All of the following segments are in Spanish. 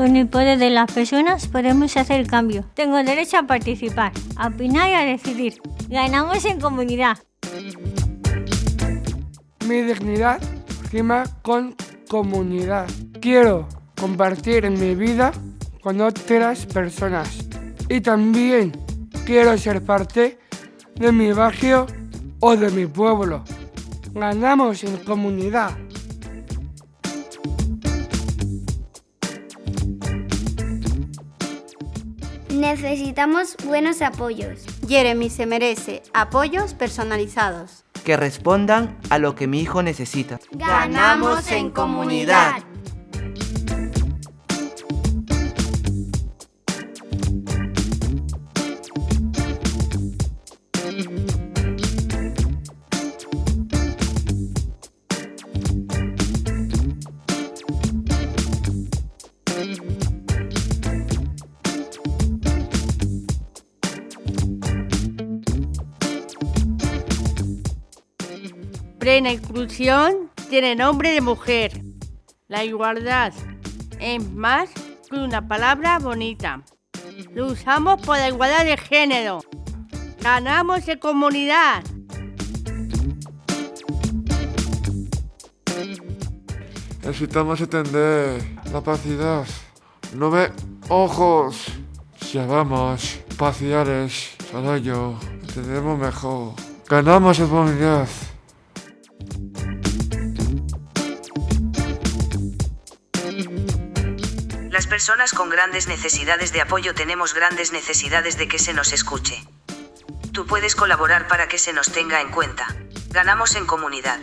Con el poder de las personas podemos hacer cambio. Tengo derecho a participar, a opinar y a decidir. Ganamos en comunidad. Mi dignidad rima con comunidad. Quiero compartir mi vida con otras personas. Y también quiero ser parte de mi barrio o de mi pueblo. Ganamos en comunidad. Necesitamos buenos apoyos. Jeremy se merece apoyos personalizados. Que respondan a lo que mi hijo necesita. Ganamos en comunidad. Plena inclusión tiene nombre de mujer. La igualdad es más que una palabra bonita. Lo usamos por la igualdad de género. Ganamos en comunidad. Necesitamos entender la pacidad. No ve ojos. Paciales, solo yo, entendemos mejor. Ganamos en comunidad. Las personas con grandes necesidades de apoyo tenemos grandes necesidades de que se nos escuche. Tú puedes colaborar para que se nos tenga en cuenta. Ganamos en comunidad.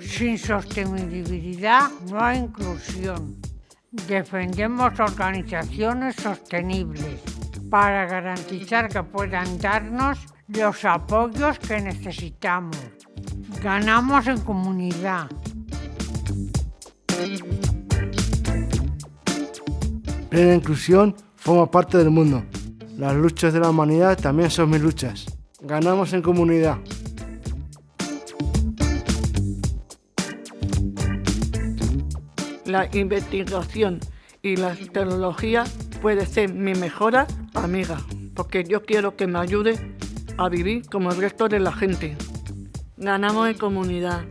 Sin sostenibilidad no hay inclusión. Defendemos organizaciones sostenibles para garantizar que puedan darnos los apoyos que necesitamos. Ganamos en comunidad. Plena inclusión forma parte del mundo. Las luchas de la humanidad también son mis luchas. Ganamos en comunidad. La investigación y la tecnología puede ser mi mejor amiga, porque yo quiero que me ayude a vivir como el resto de la gente. Ganamos en comunidad.